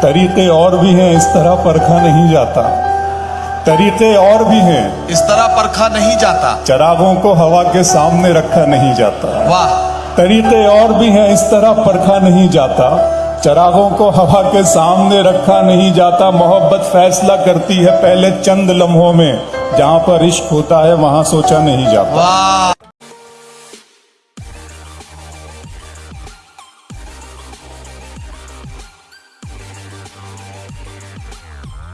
طریقے اور بھی ہیں اس طرح پرکھا نہیں جاتا۔ طریقے اور بھی ہیں۔ اس طرح پرکھا نہیں جاتا۔ چراغوں کو ہوا کے سامنے رکھا نہیں جاتا۔ واہ۔ طریقے اور بھی ہیں اس طرح پرکھا نہیں جاتا۔ چراغوں کو ہوا کے سامنے رکھا نہیں جاتا۔ محبت فیصلہ کرتی ہے پہلے چند لمحوں میں۔ جہاں پر عشق ہوتا ہے وہاں سوچا نہیں جاتا۔ واہ۔